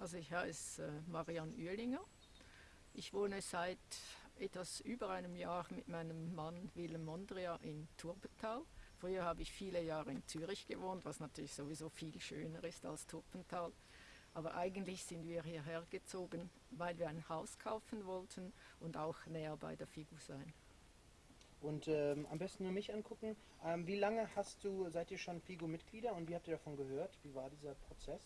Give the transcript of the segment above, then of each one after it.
Also ich heiße äh, Marianne Uehlinger. Ich wohne seit etwas über einem Jahr mit meinem Mann Willem Mondria in Turbental. Früher habe ich viele Jahre in Zürich gewohnt, was natürlich sowieso viel schöner ist als Turpental. Aber eigentlich sind wir hierher gezogen, weil wir ein Haus kaufen wollten und auch näher bei der Figu sein. Und ähm, am besten nur mich angucken. Ähm, wie lange hast du, seid ihr schon Figu-Mitglieder und wie habt ihr davon gehört? Wie war dieser Prozess?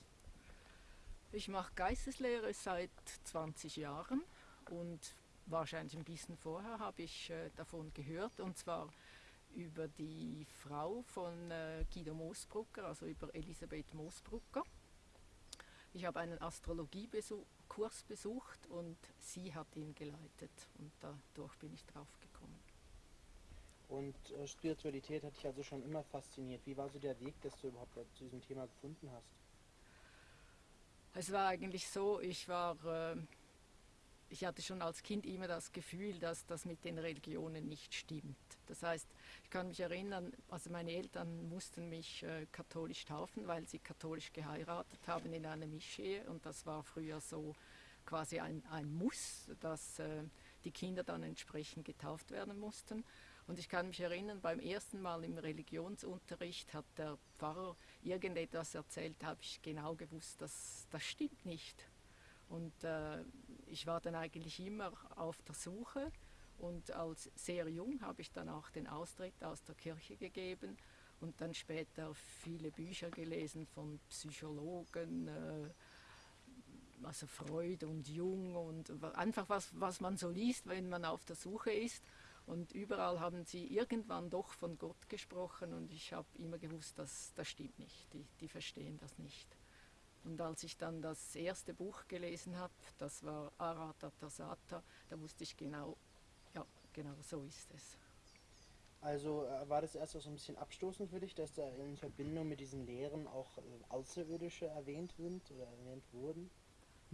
Ich mache Geisteslehre seit 20 Jahren und wahrscheinlich ein bisschen vorher habe ich äh, davon gehört und zwar über die Frau von äh, Guido Moosbrucker, also über Elisabeth Moosbrucker. Ich habe einen Astrologiekurs besucht und sie hat ihn geleitet und dadurch bin ich drauf gekommen. Und äh, Spiritualität hat dich also schon immer fasziniert. Wie war so der Weg, dass du überhaupt zu diesem Thema gefunden hast? Es war eigentlich so, ich war äh, ich hatte schon als Kind immer das Gefühl, dass das mit den Religionen nicht stimmt. Das heißt, ich kann mich erinnern, also meine Eltern mussten mich äh, katholisch taufen, weil sie katholisch geheiratet haben in einer Mischehe und das war früher so quasi ein, ein Muss, dass äh, die Kinder dann entsprechend getauft werden mussten. Und ich kann mich erinnern, beim ersten Mal im Religionsunterricht hat der Pfarrer irgendetwas erzählt, habe ich genau gewusst, dass das stimmt nicht. Und äh, ich war dann eigentlich immer auf der Suche und als sehr jung habe ich dann auch den Austritt aus der Kirche gegeben und dann später viele Bücher gelesen von Psychologen, äh, also Freud und Jung und einfach was, was man so liest, wenn man auf der Suche ist. Und überall haben sie irgendwann doch von Gott gesprochen und ich habe immer gewusst, dass das stimmt nicht, die, die verstehen das nicht. Und als ich dann das erste Buch gelesen habe, das war Aratatasata, da wusste ich genau, ja, genau so ist es. Also äh, war das erst so ein bisschen abstoßend für dich, dass da in Verbindung mit diesen Lehren auch äh, Außerirdische erwähnt sind oder erwähnt wurden?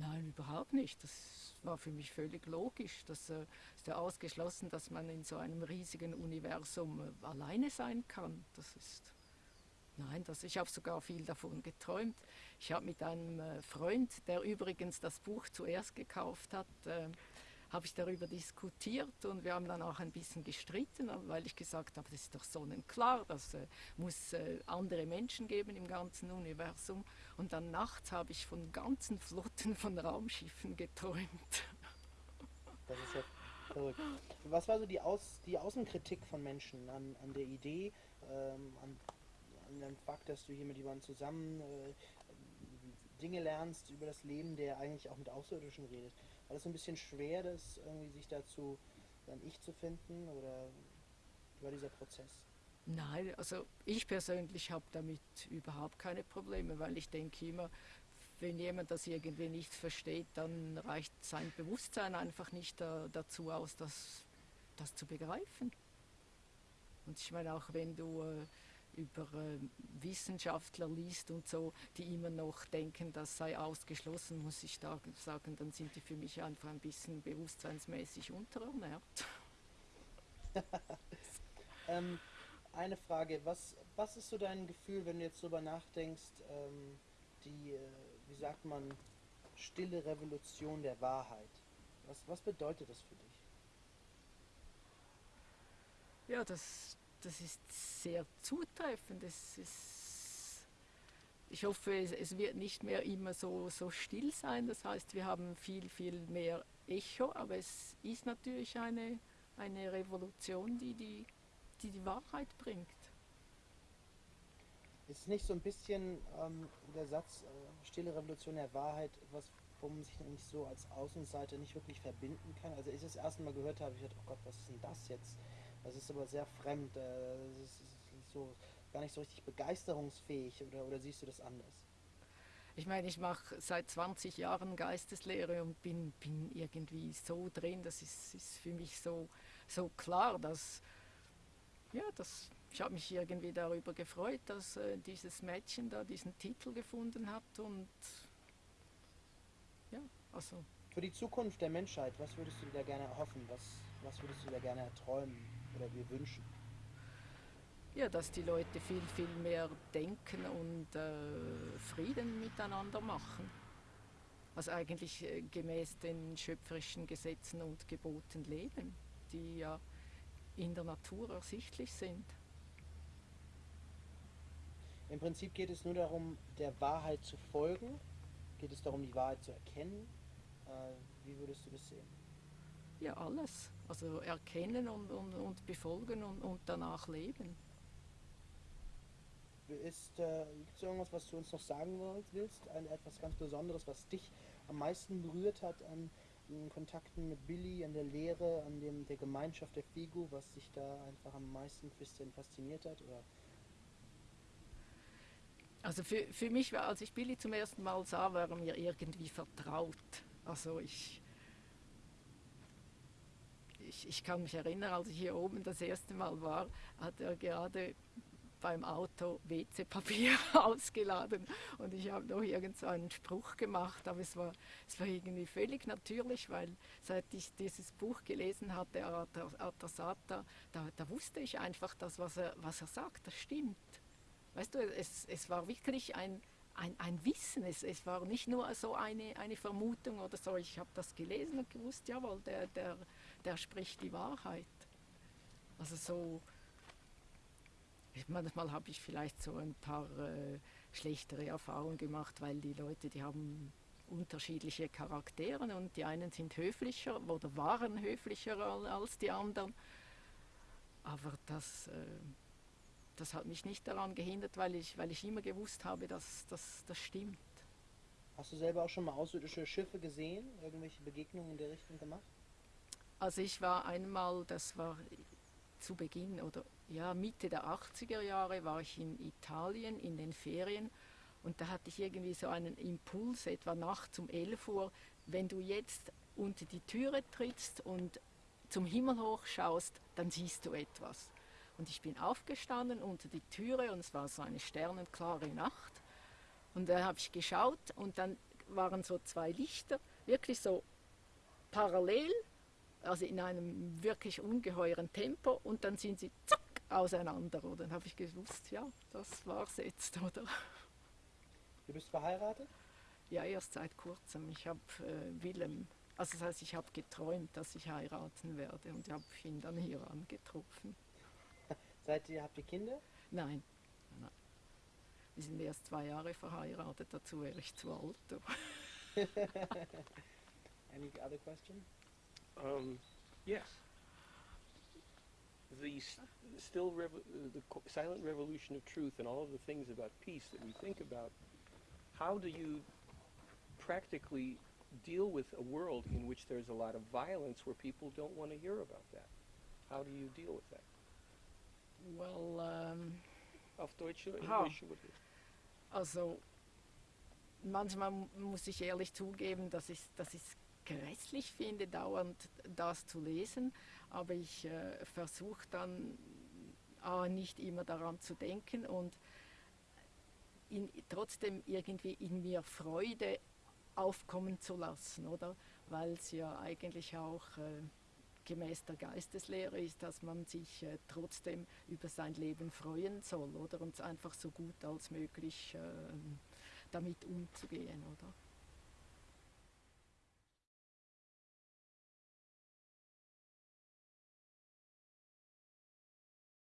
Nein, überhaupt nicht. Das war für mich völlig logisch. Das äh, ist ja ausgeschlossen, dass man in so einem riesigen Universum äh, alleine sein kann. Das ist Nein, das, ich habe sogar viel davon geträumt. Ich habe mit einem äh, Freund, der übrigens das Buch zuerst gekauft hat, äh, habe ich darüber diskutiert und wir haben dann auch ein bisschen gestritten, weil ich gesagt habe, das ist doch sonnenklar, das äh, muss äh, andere Menschen geben im ganzen Universum. Und dann nachts habe ich von ganzen Flotten von Raumschiffen geträumt. Das ist ja verrückt. Was war so die, Aus, die Außenkritik von Menschen an, an der Idee, ähm, an an dem Fakt, dass du hier mit jemandem zusammen äh, Dinge lernst über das Leben, der eigentlich auch mit Außerirdischen redet. War das so ein bisschen schwer, das irgendwie sich dazu dann Ich zu finden oder war dieser Prozess? Nein, also ich persönlich habe damit überhaupt keine Probleme, weil ich denke immer, wenn jemand das irgendwie nicht versteht, dann reicht sein Bewusstsein einfach nicht da, dazu aus, das, das zu begreifen. Und ich meine auch, wenn du äh, über äh, Wissenschaftler liest und so, die immer noch denken, das sei ausgeschlossen, muss ich da sagen, dann sind die für mich einfach ein bisschen bewusstseinsmäßig unterernährt. ähm, eine Frage, was, was ist so dein Gefühl, wenn du jetzt darüber nachdenkst, ähm, die, äh, wie sagt man, stille Revolution der Wahrheit? Was, was bedeutet das für dich? Ja, das, das ist sehr zutreffend. Es ist, ich hoffe, es, es, wird nicht mehr immer so, so still sein. Das heißt, wir haben viel, viel mehr Echo, aber es ist natürlich eine, eine Revolution, die die, die die Wahrheit bringt. Ist nicht so ein bisschen ähm, der Satz äh, stille Revolution der Wahrheit, was wo man sich nicht so als Außenseiter nicht wirklich verbinden kann? Also ich das erste Mal gehört habe, ich dachte, oh Gott, was ist denn das jetzt? Das ist aber sehr fremd, äh, das ist so gar nicht so richtig begeisterungsfähig oder, oder siehst du das anders? Ich meine, ich mache seit 20 Jahren Geisteslehre und bin, bin irgendwie so drin, das ist, ist für mich so, so klar, dass, ja, dass, ich habe mich irgendwie darüber gefreut, dass äh, dieses Mädchen da diesen Titel gefunden hat und ja, also. Für die Zukunft der Menschheit, was würdest du dir da gerne erhoffen? Was, was würdest du da gerne erträumen? oder wir wünschen? Ja, dass die Leute viel, viel mehr denken und äh, Frieden miteinander machen. also eigentlich äh, gemäß den schöpferischen Gesetzen und Geboten leben, die ja in der Natur ersichtlich sind. Im Prinzip geht es nur darum, der Wahrheit zu folgen. Geht es darum, die Wahrheit zu erkennen. Äh, wie würdest du das sehen? Ja, alles. Also erkennen und, und, und befolgen und, und danach leben. Ist äh, gibt's irgendwas, was du uns noch sagen willst? Ein, etwas ganz Besonderes, was dich am meisten berührt hat an Kontakten mit Billy, an der Lehre, an dem, der Gemeinschaft der Figu, was dich da einfach am meisten fasziniert hat? Oder? Also für, für mich war, als ich Billy zum ersten Mal sah, war er mir irgendwie vertraut. Also ich, ich, ich kann mich erinnern, als ich hier oben das erste Mal war, hat er gerade beim Auto WC-Papier ausgeladen und ich habe noch irgend so einen Spruch gemacht, aber es war, es war irgendwie völlig natürlich, weil seit ich dieses Buch gelesen hatte, Atasata, da, da wusste ich einfach, dass was er, was er sagt, das stimmt. Weißt du, es, es war wirklich ein, ein, ein Wissen, es, es war nicht nur so eine, eine Vermutung oder so, ich habe das gelesen und gewusst, jawohl, der, der, der spricht die Wahrheit. Also so, manchmal habe ich vielleicht so ein paar äh, schlechtere Erfahrungen gemacht, weil die Leute, die haben unterschiedliche Charaktere und die einen sind höflicher oder waren höflicher als die anderen. Aber das, äh, das hat mich nicht daran gehindert, weil ich, weil ich immer gewusst habe, dass, dass das stimmt. Hast du selber auch schon mal außerirdische Schiffe gesehen? Irgendwelche Begegnungen in der Richtung gemacht? Also ich war einmal, das war zu Beginn oder ja, Mitte der 80er Jahre war ich in Italien in den Ferien und da hatte ich irgendwie so einen Impuls, etwa nachts um 11 Uhr, wenn du jetzt unter die Türe trittst und zum Himmel hoch schaust, dann siehst du etwas. Und ich bin aufgestanden unter die Türe und es war so eine sternenklare Nacht. Und da habe ich geschaut und dann waren so zwei Lichter, wirklich so parallel, also in einem wirklich ungeheuren Tempo und dann sind sie zack auseinander. Und dann habe ich gewusst, ja, das war's jetzt, oder? Du bist verheiratet? Ja, erst seit kurzem. Ich habe äh, Willem, also das heißt, ich habe geträumt, dass ich heiraten werde und habe ihn dann hier angetroffen. Seid ihr, habt ihr Kinder? Nein. Nein. Wir sind erst zwei Jahre verheiratet, dazu wäre ich zu alt. Any other question? Um, yes. The still the silent revolution of truth and all of the things about peace that we think about. How do you practically deal with a world in which there's a lot of violence where people don't want to hear about that? How do you deal with that? Well, um, Auf Deutsch oder. Englisch? also manchmal muss ich ehrlich zugeben, dass ich dass ich grässlich finde, dauernd das zu lesen, aber ich äh, versuche dann äh, nicht immer daran zu denken und in, trotzdem irgendwie in mir Freude aufkommen zu lassen, oder? Weil es ja eigentlich auch äh, gemäß der Geisteslehre ist, dass man sich äh, trotzdem über sein Leben freuen soll, oder? Und einfach so gut als möglich äh, damit umzugehen, oder?